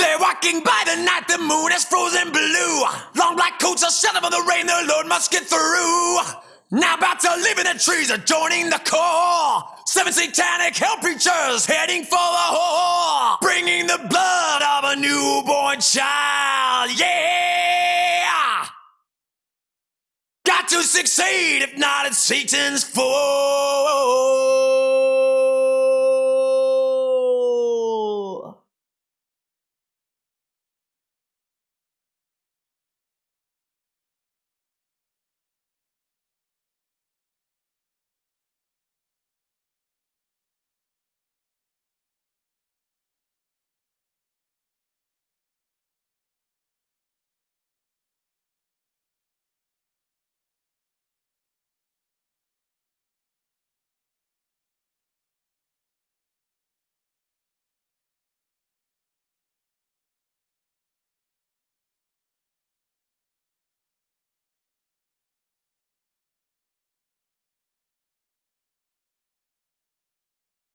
They're walking by the night, the moon is frozen blue. Long black coats are shelter from the rain, the Lord must get through. Now about to live in the trees, are joining the core. Seven satanic hell preachers heading for the whore. Bringing the blood of a newborn child, yeah! Got to succeed, if not, it's Satan's fault.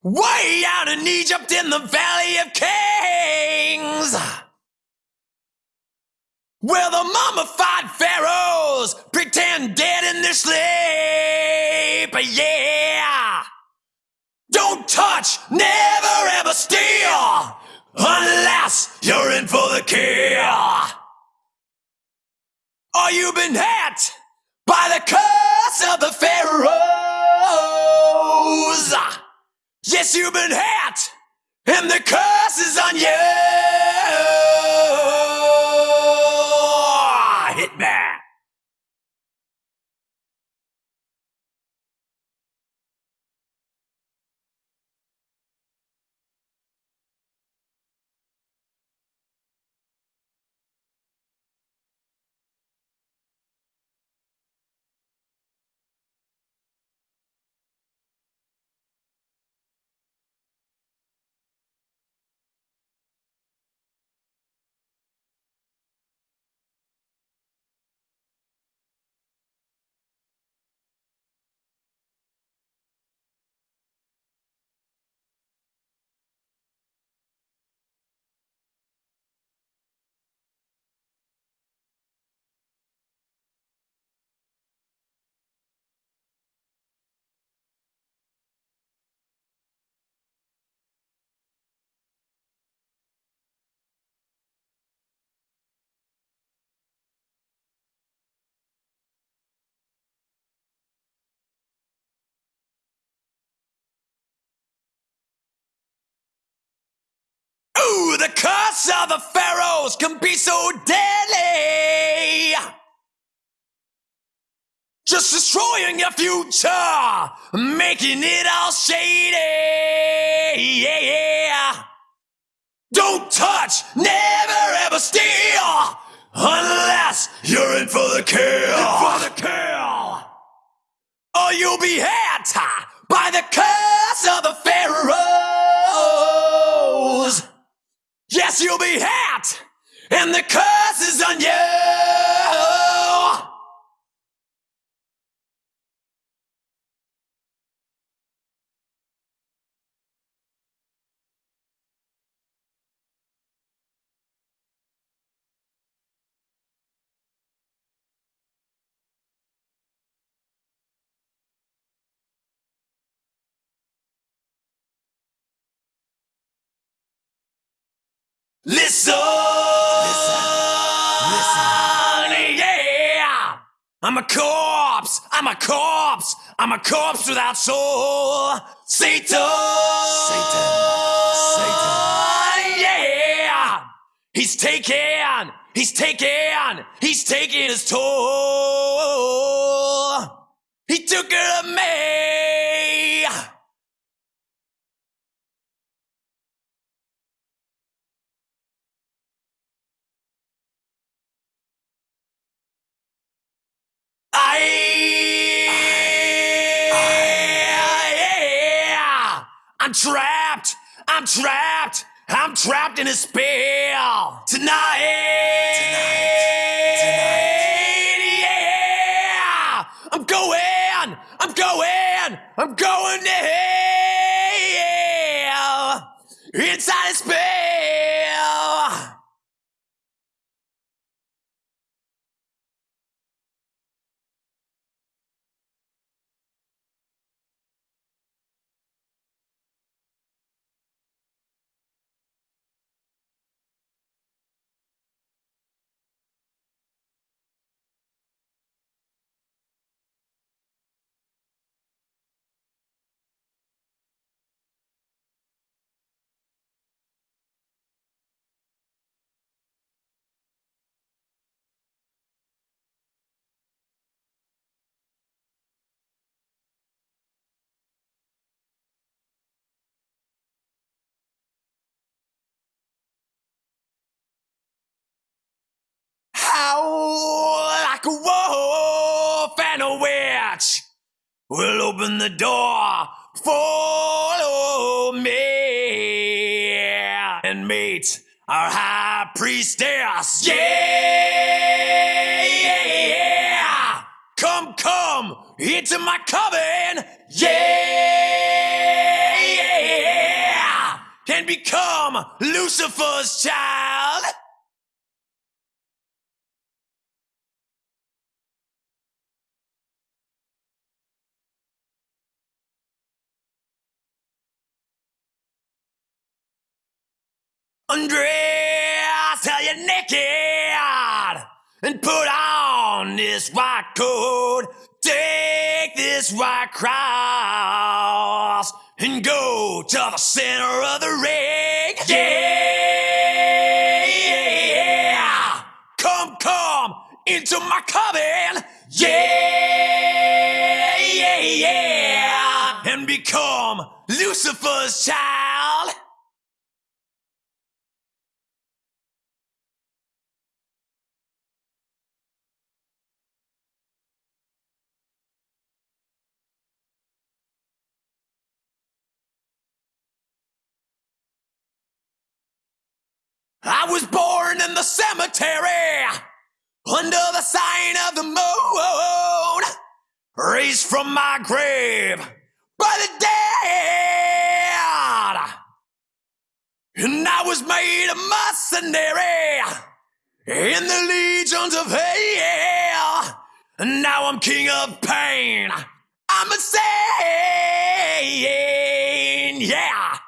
Way out in Egypt in the Valley of Kings. Where the mummified pharaohs pretend dead in their sleep. Yeah. Don't touch, never ever steal. Unless you're in for the kill. Or you've been hit by the curse of the pharaohs. Yes, you've been hit, and the curse is on you. The curse of the pharaohs can be so deadly. Just destroying your future, making it all shady. Yeah. Don't touch, never ever steal, Yes, you'll be hit, and the curse is on you. Listen, yeah. I'm a corpse. I'm a corpse. I'm a corpse without soul. Satan. Satan. Satan. Yeah. He's taking. He's taking. He's taking his toll. He took it of me. I'm trapped. I'm trapped. I'm trapped in a spell tonight. Yeah. I'm going. I'm going. I'm going will open the door. Follow me and meet our high priestess. Yeah, yeah, yeah. Come, come into my coven. Yeah, yeah. And become Lucifer's child. Undress till you're naked and put on this white coat. Take this white cross and go to the center of the ring. Yeah, yeah. Come, come into my coven. Yeah, yeah, yeah. And become Lucifer's child. I was born in the cemetery under the sign of the moon, raised from my grave by the dead. And I was made a mercenary in the legions of hell. And now I'm king of pain. I'm insane, yeah.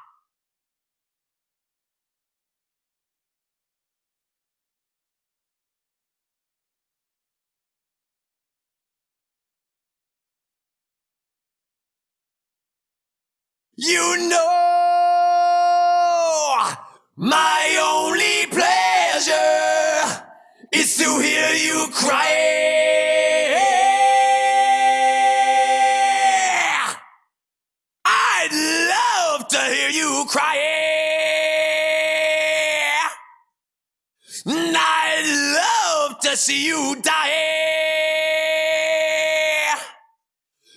You know, my only pleasure is to hear you cry. I'd love to hear you cry. I'd love to see you die.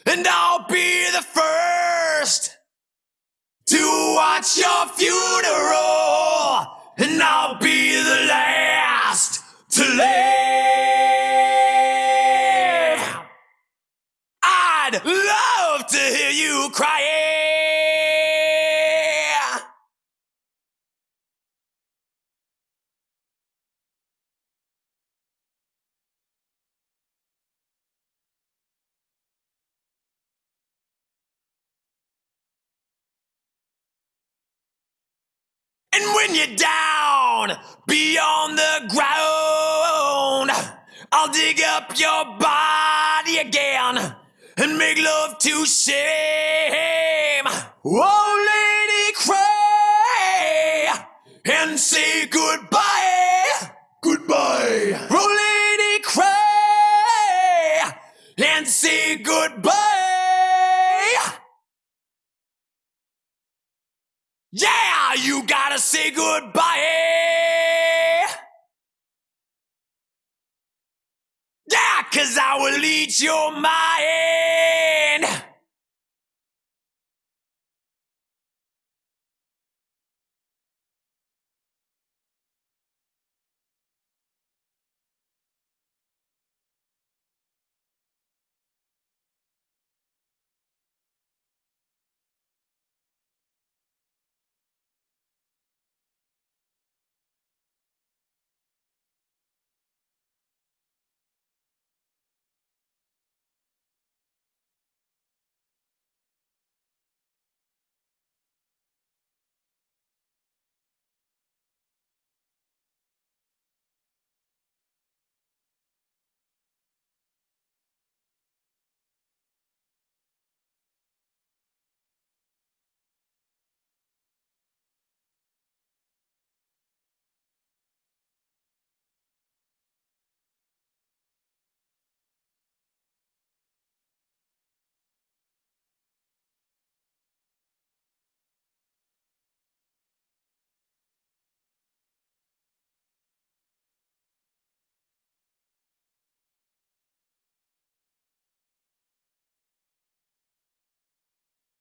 And I'll watch your funeral, when you're down beyond the ground, I'll dig up your body again and make love to shame. Oh, cause I will eat your mind.